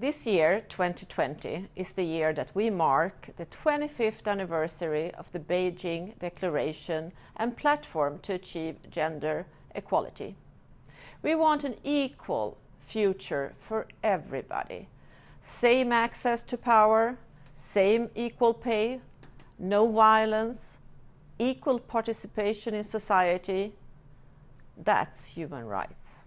This year, 2020, is the year that we mark the 25th anniversary of the Beijing Declaration and Platform to Achieve Gender Equality. We want an equal future for everybody. Same access to power, same equal pay, no violence, equal participation in society. That's human rights.